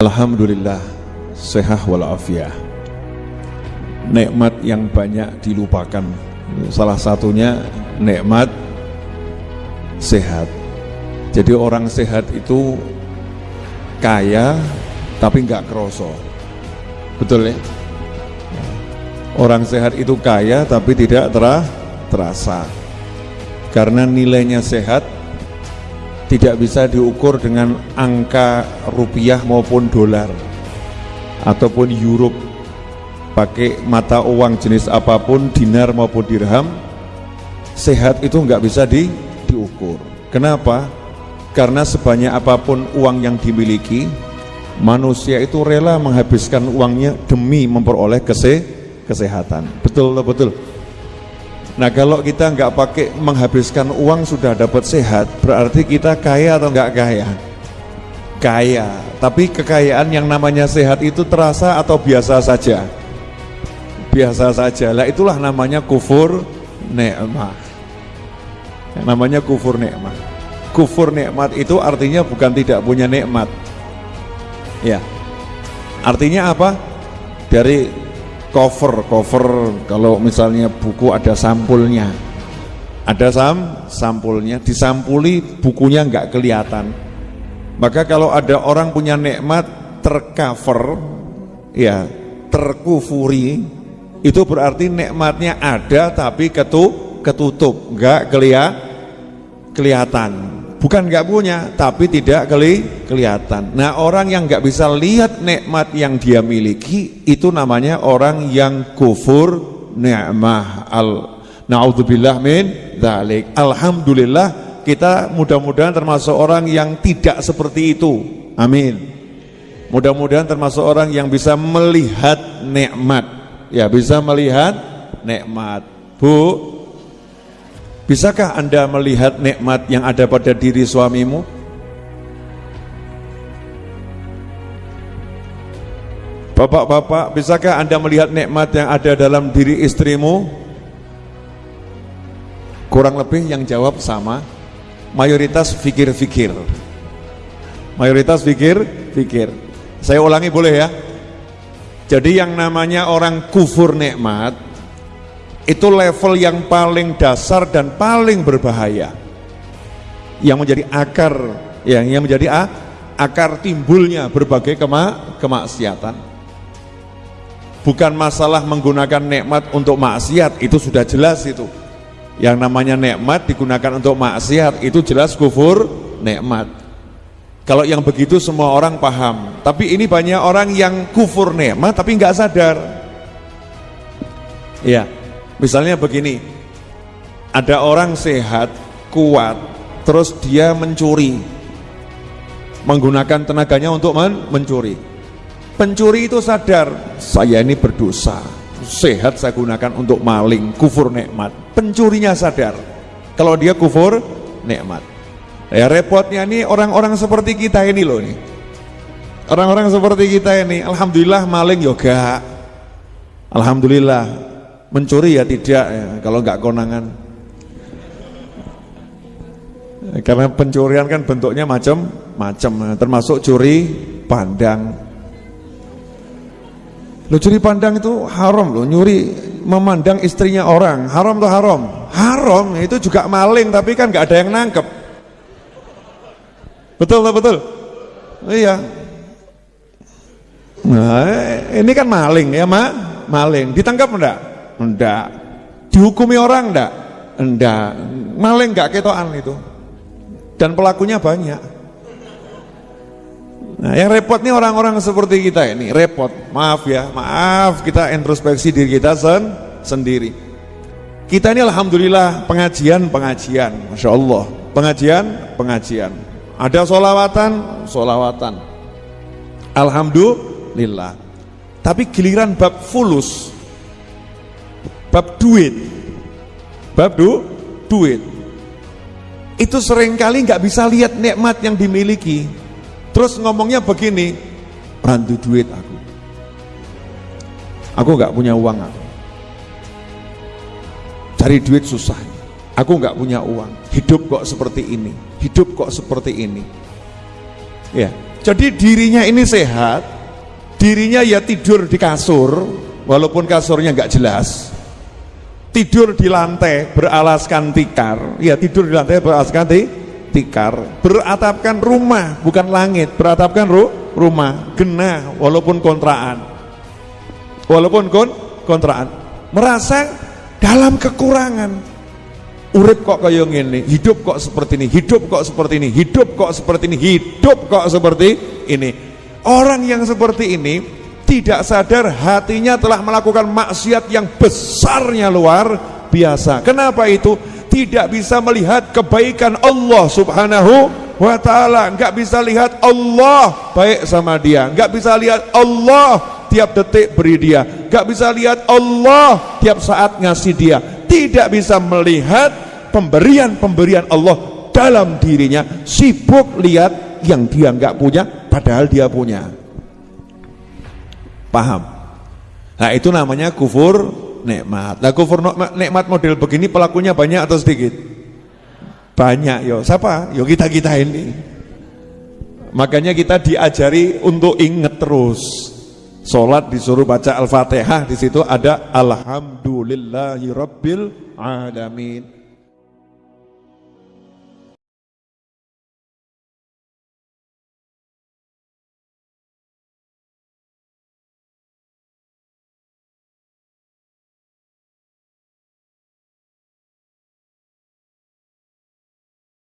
Alhamdulillah sehat walafiat. Nikmat yang banyak dilupakan. Salah satunya nikmat sehat. Jadi orang sehat itu kaya tapi nggak kroso betul ya? Orang sehat itu kaya tapi tidak terasa. Karena nilainya sehat tidak bisa diukur dengan angka rupiah maupun dolar ataupun euro. Pakai mata uang jenis apa pun dinar maupun dirham sehat itu nggak bisa di, diukur. Kenapa? karena sebanyak apa pun uang yang dimiliki manusia itu rela menghabiskan uangnya demi memperoleh kese, kesehatan. Betul betul Nah kalau kita nggak pakai menghabiskan uang sudah dapat sehat, berarti kita kaya atau nggak kaya? Kaya, tapi kekayaan yang namanya sehat itu terasa atau biasa saja? Biasa saja. Lah itulah namanya kufur nikmat. Namanya kufur nikmat. Kufur nikmat itu artinya bukan tidak punya nikmat. Ya. Artinya apa? Dari cover cover. Kalau misalnya buku ada sampulnya. Ada sam sampulnya. Disampuli bukunya nggak kelihatan. Maka kalau ada orang punya nikmat tercover ya terkufuri itu berarti nikmatnya ada tapi ketu, ketutup. Nggak kelihatan bukan nggak punya tapi tidak keli kelihatan. Nah orang yang nggak bisa lihat nikmat yang dia miliki itu namanya orang yang kufur ni'mah al naudzubillah min dzalik alhamdulillah kita mudah-mudahan termasuk orang yang tidak seperti itu. Amin. Mudah-mudahan termasuk orang yang bisa melihat nikmat. Ya bisa melihat nikmat. Bu Bisakah Anda melihat nikmat yang ada pada diri suamimu? Bapak-bapak, bisakah Anda melihat nikmat yang ada dalam diri istrimu? Kurang lebih yang jawab sama. Mayoritas fikir-fikir. Mayoritas fikir-fikir. Saya ulangi boleh ya? Jadi yang namanya orang kufur nikmat itu level yang paling dasar dan paling berbahaya. Yang menjadi akar yang yang menjadi ah, akar timbulnya berbagai kema, kemaksiatan. Bukan masalah menggunakan nikmat untuk maksiat itu sudah jelas itu. Yang namanya nikmat digunakan untuk maksiat itu jelas kufur nikmat. Kalau yang begitu semua orang paham. Tapi ini banyak orang yang kufur nikmat tapi nggak sadar. Ya Misalnya begini, ada orang sehat, kuat, terus dia mencuri, menggunakan tenaganya untuk men mencuri. Pencuri itu sadar, saya ini berdosa, sehat saya gunakan untuk maling, kufur nikmat. Pencurinya sadar, kalau dia kufur nikmat. Ya repotnya ini orang-orang seperti kita ini loh nih. Orang-orang seperti kita ini, alhamdulillah maling yoga. Alhamdulillah mencuri ya tidak ya, kalau nggak konangan. Karena pencurian kan bentuknya macam-macam termasuk curi pandang. Lo curi pandang itu haram lo nyuri memandang istrinya orang. Haram tuh haram? Haram. Itu juga maling tapi kan nggak ada yang nangkep. Betul betul? Iya. Nah ini kan maling ya mak. Maling. Ditangkap enggak Enggak. Dihukumi orang enggak? Enggak. Maling enggak ketoan itu. Dan pelakunya banyak. Nah, yang repot nih orang-orang seperti kita ini, repot. Maaf ya, maaf kita introspeksi diri kita sen sendiri. Kita ini alhamdulillah pengajian-pengajian, masya Allah. Pengajian-pengajian. Ada solawatan, solawatan. Alhamdulillah. Tapi giliran bab fulus, bab duit. Bab du, duit. Itu sering kali nggak bisa lihat nikmat yang dimiliki. Terus ngomongnya begini bantu duit aku. Aku nggak punya uang aku. Cari duit susah. Aku nggak punya uang. Hidup kok seperti ini. Hidup kok seperti ini. Ya. Jadi dirinya ini sehat, dirinya ya tidur di kasur, walaupun kasurnya nggak jelas, tidur di lantai beralaskan tikar, ya tidur di lantai beralaskan tikar, beratapkan rumah bukan langit, beratapkan ru rumah, genah walaupun kontraan, walaupun kon kontraan, merasa dalam kekurangan, urip kok kaya ngene, hidup kok seperti ini, hidup kok seperti ini, hidup kok seperti ini, hidup kok seperti ini. Orang yang seperti ini tidak sadar hatinya telah melakukan maksiat yang besarnya luar biasa. Kenapa itu? Tidak bisa melihat kebaikan Allah Subhanahu wa taala, enggak bisa lihat Allah baik sama dia, enggak bisa lihat Allah tiap detik beri dia, enggak bisa lihat Allah tiap saat ngasih dia, tidak bisa melihat pemberian-pemberian Allah dalam dirinya. Sibuk lihat yang dia nggak punya padahal dia punya paham? Nah itu namanya kufur nikmat. Nah kufur nikmat model begini pelakunya banyak atau sedikit? Banyak yo. Siapa? Yo kita kita ini makanya kita diajari untuk ingat terus. Sholat disuruh baca Al-Fatihah di situ ada Alhamdulillahi Rabbil Alamin.